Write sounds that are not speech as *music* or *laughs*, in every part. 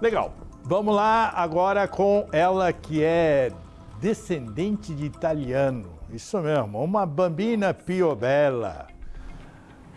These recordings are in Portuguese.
Legal. Vamos lá agora com ela que é descendente de italiano. Isso mesmo, uma bambina piobella.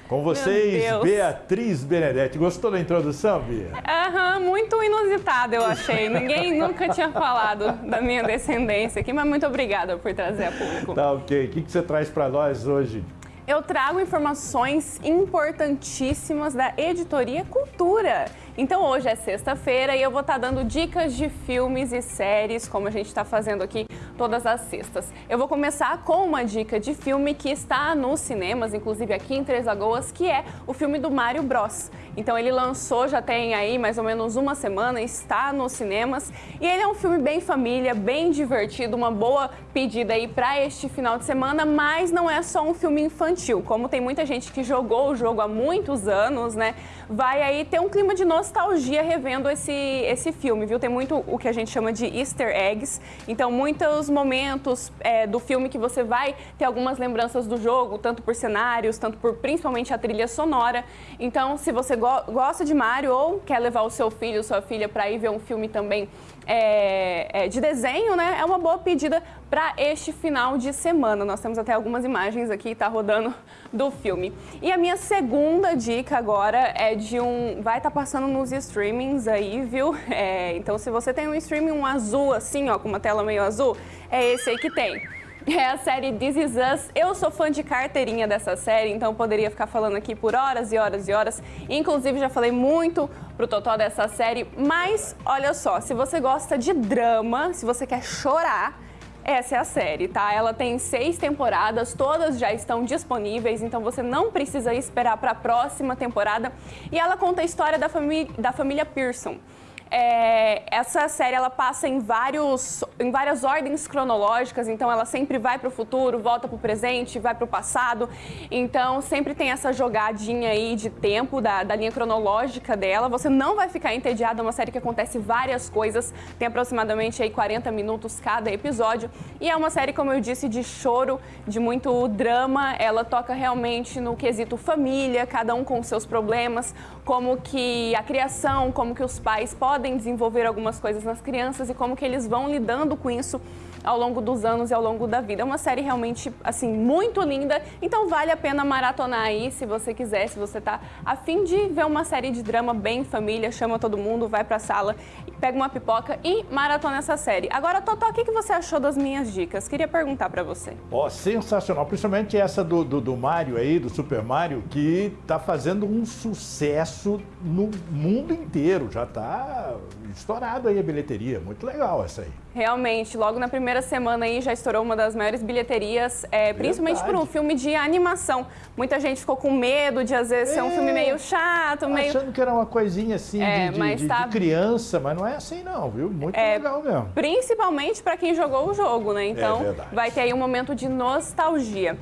Com vocês, Beatriz Benedetti. Gostou da introdução, Bia? Aham, muito inusitada, eu achei. Ninguém *laughs* nunca tinha falado da minha descendência aqui, mas muito obrigada por trazer a público. Tá ok. O que, que você traz para nós hoje? Eu trago informações importantíssimas da Editoria Cultura. Então hoje é sexta-feira e eu vou estar dando dicas de filmes e séries, como a gente está fazendo aqui todas as sextas. Eu vou começar com uma dica de filme que está nos cinemas, inclusive aqui em Três Lagoas, que é o filme do Mario Bros. Então ele lançou, já tem aí mais ou menos uma semana, está nos cinemas. E ele é um filme bem família, bem divertido, uma boa pedida aí para este final de semana, mas não é só um filme infantil. Como tem muita gente que jogou o jogo há muitos anos, né? Vai aí ter um clima de nostalgia revendo esse, esse filme, viu? Tem muito o que a gente chama de easter eggs. Então, muitos momentos é, do filme que você vai ter algumas lembranças do jogo, tanto por cenários, tanto por principalmente a trilha sonora. Então, se você gosta go gosta de Mario ou quer levar o seu filho sua filha para ir ver um filme também é, é, de desenho, né? É uma boa pedida para este final de semana. Nós temos até algumas imagens aqui, tá rodando do filme. E a minha segunda dica agora é de um... Vai estar tá passando nos streamings aí, viu? *laughs* É, então, se você tem um streaming um azul assim, ó, com uma tela meio azul, é esse aí que tem *laughs* é a série This Is Us. Eu sou fã de carteirinha dessa série, então poderia ficar falando aqui por horas e horas e horas. Inclusive, já falei muito pro Totó dessa série, mas olha só, se você gosta de drama, se você quer chorar, essa é a série, tá? Ela tem seis temporadas, todas já estão disponíveis, então você não precisa esperar para a próxima temporada. E ela conta a história da, da família Pearson. É, essa série ela passa em, vários, em várias ordens cronológicas, então ela sempre vai para o futuro, volta para o presente, vai para o passado. Então sempre tem essa jogadinha aí de tempo da, da linha cronológica dela. Você não vai ficar entediado, é uma série que acontece várias coisas, tem aproximadamente aí 40 minutos cada episódio. E é uma série, como eu disse, de choro, de muito drama. Ela toca realmente no quesito família, cada um com seus problemas, como que a criação, como que os pais podem podem desenvolver algumas coisas nas crianças e como que eles vão lidando com isso ao longo dos anos e ao longo da vida. É uma série realmente, assim, muito linda, então vale a pena maratonar aí, se você quiser, se você tá afim de ver uma série de drama bem família, chama todo mundo, vai pra sala, pega uma pipoca e maratona essa série. Agora, Totó, o que você achou das minhas dicas? Queria perguntar pra você. Ó, oh, sensacional, principalmente essa do, do, do Mario aí, do Super Mario, que tá fazendo um sucesso no mundo inteiro, já tá estourado aí a bilheteria, muito legal essa aí. Realmente, logo na primeira semana aí já estourou uma das maiores bilheterias, é, principalmente por um filme de animação. Muita gente ficou com medo de às vezes é, ser um filme meio chato, meio... Achando que era uma coisinha assim é, de, de, tá... de, criança, mas não é assim não, viu? Muito é, legal mesmo. Principalmente para quem jogou o jogo, né? Então é vai ter aí um momento de nostalgia.